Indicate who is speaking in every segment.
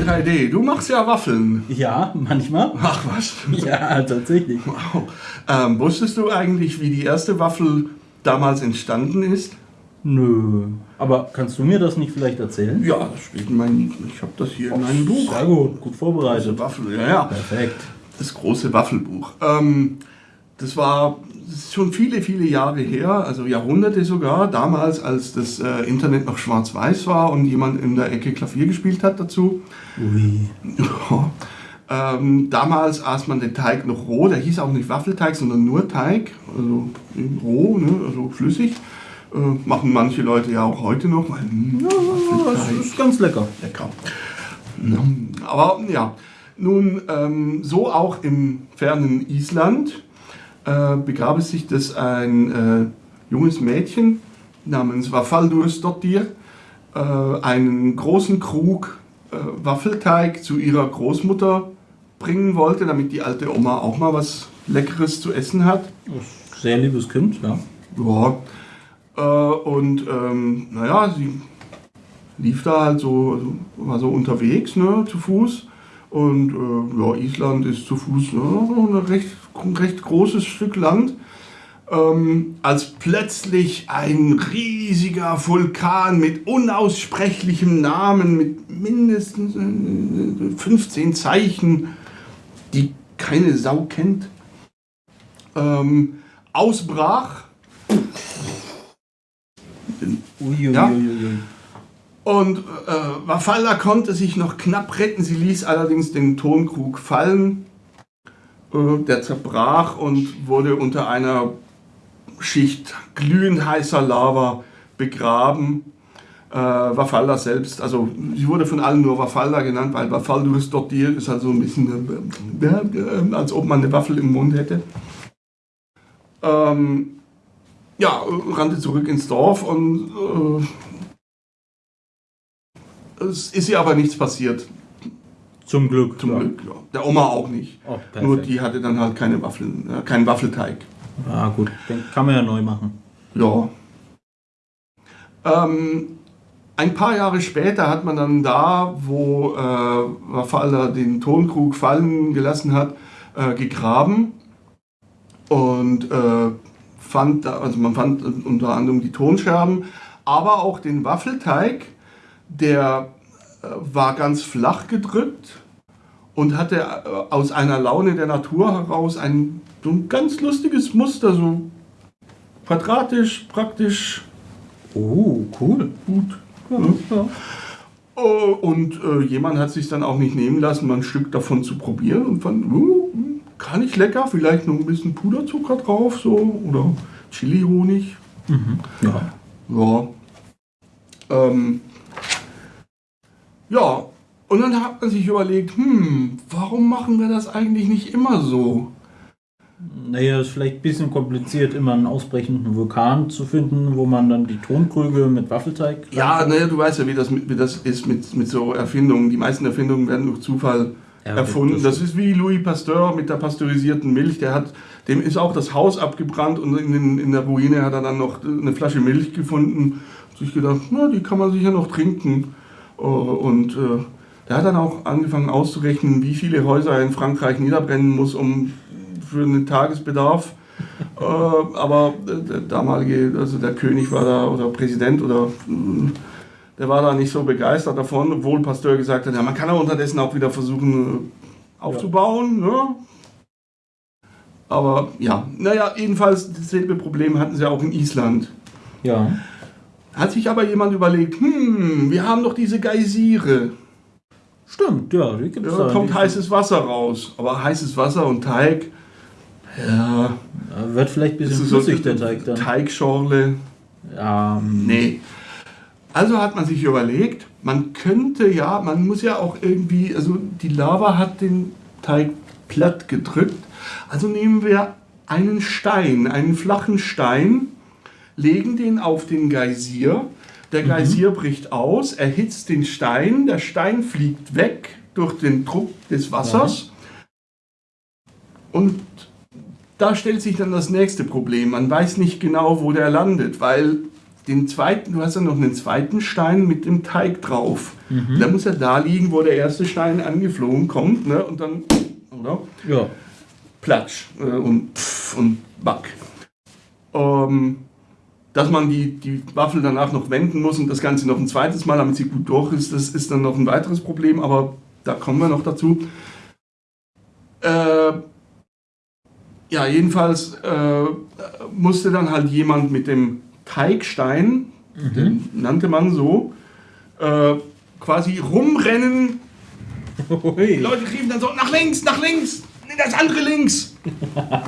Speaker 1: L3D, du machst ja Waffeln.
Speaker 2: Ja, manchmal.
Speaker 1: Ach was.
Speaker 2: Ja, tatsächlich.
Speaker 1: Wow. Ähm, wusstest du eigentlich, wie die erste Waffel damals entstanden ist?
Speaker 2: Nö. Aber kannst du mir das nicht vielleicht erzählen?
Speaker 1: Ja, das steht in meinem, ich habe das hier in meinem Buch.
Speaker 2: Sehr gut, gut vorbereitet.
Speaker 1: Große Waffel, ja, ja.
Speaker 2: Perfekt.
Speaker 1: Das große Waffelbuch. Ähm, das war ist schon viele, viele Jahre her, also Jahrhunderte sogar, damals, als das äh, Internet noch schwarz-weiß war und jemand in der Ecke Klavier gespielt hat dazu.
Speaker 2: Ui.
Speaker 1: Ja. Ähm, damals aß man den Teig noch roh, der hieß auch nicht Waffelteig, sondern nur Teig, also roh, ne, also flüssig. Äh, machen manche Leute ja auch heute noch. Weil, hm,
Speaker 2: Das
Speaker 1: Waffelteig.
Speaker 2: ist ganz lecker.
Speaker 1: Lecker. Mm, Aber ja, nun ähm, so auch im fernen Island äh, begab es sich, dass ein äh, junges Mädchen namens Vafaldursdottir äh, einen großen Krug äh, Waffelteig zu ihrer Großmutter bringen wollte, damit die alte Oma auch mal was Leckeres zu essen hat.
Speaker 2: Ist Sehr liebes Kind, ja.
Speaker 1: Ja, äh, und ähm, naja, sie lief da halt so, war so unterwegs, ne, zu Fuß. Und äh, ja, Island ist zu Fuß ne, so ein recht, ein recht großes Stück Land. Ähm, als plötzlich ein riesiger Vulkan mit unaussprechlichem Namen, mit mindestens äh, 15 Zeichen, die keine Sau kennt, ähm, ausbrach. Ja. Und äh, Wafalla konnte sich noch knapp retten. Sie ließ allerdings den Tonkrug fallen. Äh, der zerbrach und wurde unter einer Schicht glühend heißer Lava begraben. Äh, Wafalla selbst, also sie wurde von allen nur Wafalla genannt, weil Wafaldurus Dottir ist halt so ein bisschen, äh, äh, als ob man eine Waffel im Mund hätte. Ähm, ja, rannte zurück ins Dorf und äh, es ist ihr aber nichts passiert.
Speaker 2: Zum Glück.
Speaker 1: Zum
Speaker 2: ja.
Speaker 1: Glück. Ja. Der Oma auch nicht.
Speaker 2: Oh.
Speaker 1: Nur die hatte dann halt keine Waffeln, äh, keinen Waffelteig.
Speaker 2: Ah, gut. Den kann man ja neu machen.
Speaker 1: Ja. Ähm, ein paar Jahre später hat man dann da, wo äh, Wafalla den Tonkrug fallen gelassen hat, äh, gegraben und äh, fand, da, also man fand unter anderem die Tonscherben, aber auch den Waffelteig, der äh, war ganz flach gedrückt und hatte äh, aus einer Laune der Natur heraus ein, so ein ganz lustiges Muster, so quadratisch, praktisch
Speaker 2: Oh, cool.
Speaker 1: gut.
Speaker 2: Ja, ja.
Speaker 1: Oh, Und äh, jemand hat sich dann auch nicht nehmen lassen, mal ein Stück davon zu probieren und fand, uh, gar nicht lecker, vielleicht noch ein bisschen Puderzucker drauf, so, oder Chili-Honig.
Speaker 2: ja.
Speaker 1: Ja. Ähm, ja, und dann hat man sich überlegt, hm, warum machen wir das eigentlich nicht immer so?
Speaker 2: Naja, ist vielleicht ein bisschen kompliziert, immer einen ausbrechenden Vulkan zu finden, wo man dann die Tonkrüge mit Waffelteig.
Speaker 1: Ja, naja, du weißt ja, wie das, wie das ist mit, mit so Erfindungen. Die meisten Erfindungen werden durch Zufall
Speaker 2: Ja,
Speaker 1: erfunden.
Speaker 2: das-
Speaker 1: ist wie Louis Pasteur mit der pasteurisierten Milch. Der hat, dem ist auch das Haus abgebrannt und in, den, in der Ruine hat er dann noch eine Flasche Milch gefunden. Hat sich gedacht, na, die kann man sicher noch trinken. Äh, Und äh, der hat dann auch angefangen auszurechnen, wie viele Häuser er in Frankreich niederbrennen muss, um für einen Tagesbedarf. äh, aber der damalige, also der König war da oder Präsident oder äh, der war da nicht so begeistert davon, obwohl Pasteur gesagt hat, ja, man kann ja unterdessen auch wieder versuchen aufzubauen. Ne? Aber ja, naja, jedenfalls dasselbe Problem hatten sie auch in Island.
Speaker 2: Ja.
Speaker 1: Hat sich aber jemand überlegt, hm, wir haben doch diese Geysire.
Speaker 2: Stimmt, ja, die gibt es
Speaker 1: Da kommt heißes Wasser raus. Aber heißes Wasser und Teig, ja,
Speaker 2: Wird vielleicht ein bisschen
Speaker 1: ist so
Speaker 2: flüssig, der Teig dann.
Speaker 1: Teigschorle.
Speaker 2: Ja, ähm,
Speaker 1: Nee. Also hat man sich überlegt, man könnte ja, man muss ja auch irgendwie, also die Lava hat den Teig platt gedrückt. Also nehmen wir einen Stein, einen flachen Stein, legen den auf den Geysir. Der Geysir bricht aus, erhitzt den Stein, der Stein fliegt weg durch den Druck des Wassers. Und da stellt sich dann das nächste Problem. Man weiß nicht genau, wo der landet, weil den zweiten, du hast ja noch einen zweiten Stein mit dem Teig drauf. Der muss ja da liegen, wo der erste Stein angeflogen kommt, ne? Und dann, oder?
Speaker 2: Ja.
Speaker 1: Platsch äh, und pff und back. Ähm, dass man die, die Waffel danach noch wenden muss und das Ganze noch ein zweites Mal, damit sie gut durch ist, das ist dann noch ein weiteres Problem, aber da kommen wir noch dazu. Äh, ja, jedenfalls äh, musste dann halt jemand mit dem Teigstein, den nannte man so, äh, quasi rumrennen. Die
Speaker 2: Hui.
Speaker 1: Leute riefen dann so, nach links, nach links, das andere links.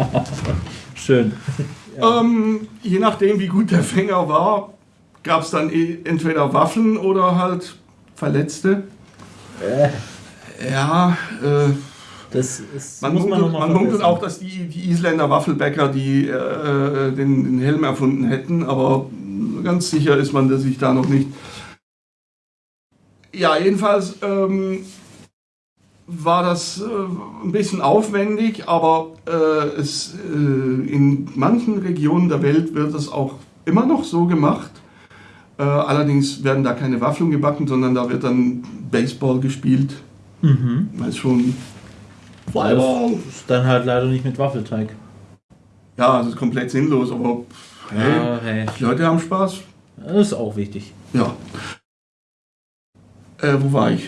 Speaker 2: Schön.
Speaker 1: Ähm, je nachdem, wie gut der Fänger war, gab es dann eh entweder Waffen oder halt Verletzte. Ja, äh,
Speaker 2: Das ist,
Speaker 1: man
Speaker 2: man
Speaker 1: munkelt, man munkelt auch, dass die, die Isländer Waffelbäcker die, äh, den, den Helm erfunden hätten, aber ganz sicher ist man sich da noch nicht. Ja, jedenfalls ähm, war das äh, ein bisschen aufwendig, aber äh, es, äh, in manchen Regionen der Welt wird es auch immer noch so gemacht. Äh, allerdings werden da keine Waffeln gebacken, sondern da wird dann Baseball gespielt.
Speaker 2: Mhm.
Speaker 1: Weil schon
Speaker 2: Das
Speaker 1: Volleyball.
Speaker 2: ist dann halt leider nicht mit Waffelteig.
Speaker 1: Ja, das ist komplett sinnlos, aber hey,
Speaker 2: Ja, hey.
Speaker 1: die Leute haben Spaß.
Speaker 2: Das ist auch wichtig.
Speaker 1: Ja. Äh, wo war ich?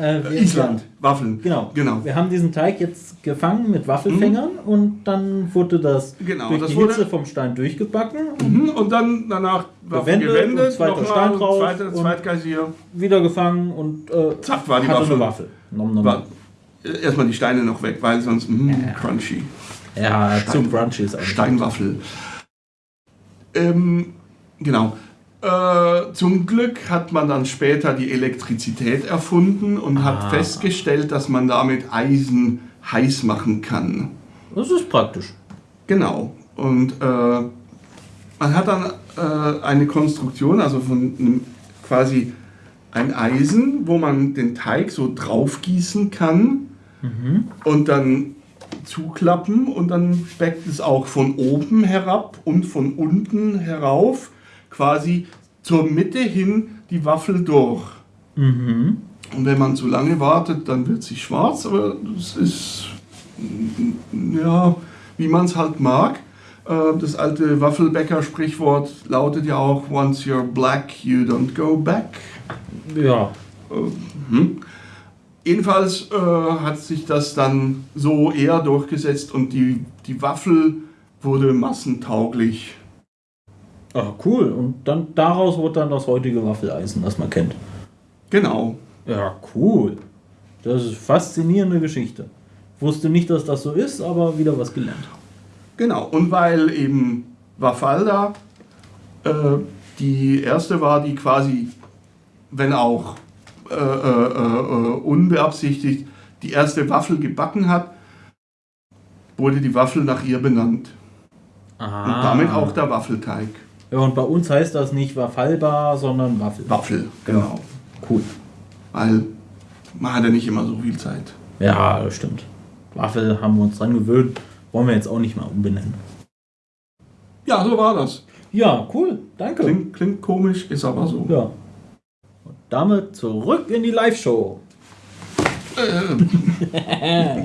Speaker 2: Äh, wir-
Speaker 1: Island. Waffeln.
Speaker 2: Genau.
Speaker 1: Genau.
Speaker 2: Wir haben diesen Teig jetzt gefangen mit Waffelfängern und dann wurde das
Speaker 1: Genau,
Speaker 2: durch
Speaker 1: das
Speaker 2: die Hitze vom Stein durchgebacken und
Speaker 1: Mhm, Und dann danach Waffeln
Speaker 2: Gewendet
Speaker 1: gewendet,
Speaker 2: zweiter Stein drauf
Speaker 1: zweiter, Zweitgeisier.
Speaker 2: wieder gefangen und äh,
Speaker 1: Zack, war die
Speaker 2: hatte
Speaker 1: Waffel.
Speaker 2: eine Waffel. Nom, nom,
Speaker 1: War, äh, erstmal die Steine noch weg, weil sonst mh,
Speaker 2: Ja.
Speaker 1: crunchy.
Speaker 2: Ja,
Speaker 1: Stein-
Speaker 2: zu crunchy ist eigentlich.
Speaker 1: Steinwaffel. Ähm, genau. Äh, zum Glück hat man dann später die Elektrizität erfunden und
Speaker 2: Ah.
Speaker 1: hat festgestellt, dass man damit Eisen heiß machen kann.
Speaker 2: Das ist praktisch.
Speaker 1: Genau. Und äh, man hat dann äh, eine Konstruktion, also von einem, quasi ein Eisen, wo man den Teig so draufgießen kann und dann zuklappen und dann backt es auch von oben herab und von unten herauf quasi zur Mitte hin die Waffel durch.
Speaker 2: Mhm.
Speaker 1: Und wenn man zu lange wartet, dann wird sie schwarz, aber das ist ja, wie man es halt mag. Äh, Das alte Waffelbäcker-Sprichwort lautet ja auch: Once you're black, you don't go back.
Speaker 2: Ja.
Speaker 1: Hm. Jedenfalls äh, hat sich das dann so eher durchgesetzt und die, die Waffel wurde massentauglich.
Speaker 2: Ah, cool. Und dann daraus wurde dann das heutige Waffeleisen, das man kennt.
Speaker 1: Genau.
Speaker 2: Ja, cool. Das ist eine faszinierende Geschichte. Wusste nicht, dass das so ist, aber wieder was gelernt.
Speaker 1: Genau, und weil eben Wafalda äh, die erste war, die quasi, wenn auch äh, äh, äh, unbeabsichtigt, die erste Waffel gebacken hat, wurde die Waffel nach ihr benannt.
Speaker 2: Aha.
Speaker 1: Und damit auch der Waffelteig.
Speaker 2: Ja, und bei uns heißt das nicht Waffalbar, sondern Waffel.
Speaker 1: Waffel, genau.
Speaker 2: Cool.
Speaker 1: Weil man hat ja nicht immer so viel Zeit.
Speaker 2: Ja, das stimmt. Waffel haben wir uns dran gewöhnt. Wollen wir jetzt auch nicht mal umbenennen.
Speaker 1: Ja, so war das.
Speaker 2: Ja, cool. Danke.
Speaker 1: Klingt, klingt komisch, ist aber so.
Speaker 2: Ja. Und damit zurück in die Live-Show.
Speaker 1: Äh,